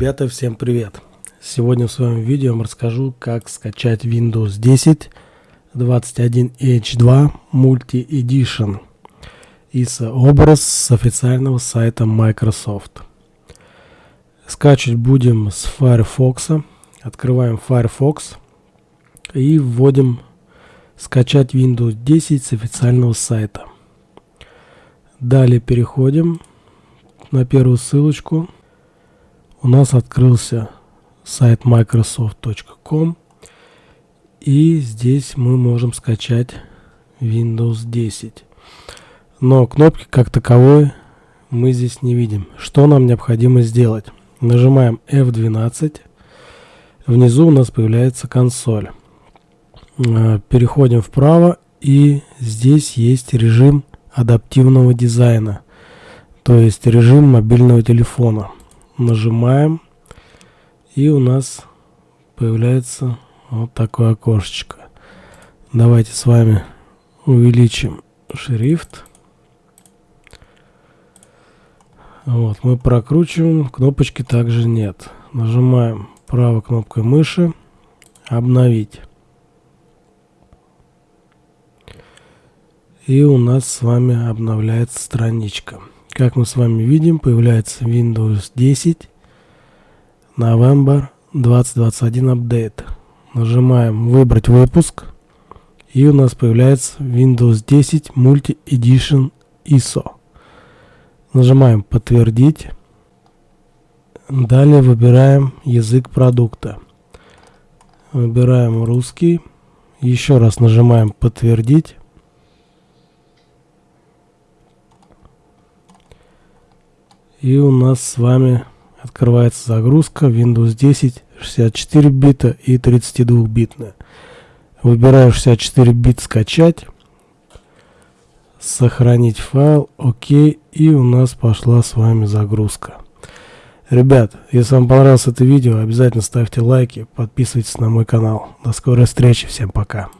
Ребята, всем привет! Сегодня в своем видео я расскажу, как скачать Windows 10 21H2 Multi Edition ISO образ с официального сайта Microsoft. Скачивать будем с Firefox. Открываем Firefox и вводим скачать Windows 10 с официального сайта. Далее переходим на первую ссылочку у нас открылся сайт microsoft.com и здесь мы можем скачать Windows 10. Но кнопки как таковой мы здесь не видим. Что нам необходимо сделать? Нажимаем F12. Внизу у нас появляется консоль. Э, переходим вправо и здесь есть режим адаптивного дизайна. То есть режим мобильного телефона нажимаем, и у нас появляется вот такое окошечко. Давайте с вами увеличим шрифт. Вот, мы прокручиваем, кнопочки также нет. Нажимаем правой кнопкой мыши «Обновить». И у нас с вами обновляется страничка. Как мы с вами видим, появляется Windows 10 November 2021 Update. Нажимаем «Выбрать выпуск» и у нас появляется Windows 10 Multi Edition ISO. Нажимаем «Подтвердить». Далее выбираем язык продукта. Выбираем русский. Еще раз нажимаем «Подтвердить». И у нас с вами открывается загрузка Windows 10 64 бита и 32 битная. Выбираю 64 бит скачать. Сохранить файл. Окей. И у нас пошла с вами загрузка. Ребят, если вам понравилось это видео, обязательно ставьте лайки, подписывайтесь на мой канал. До скорой встречи, всем пока.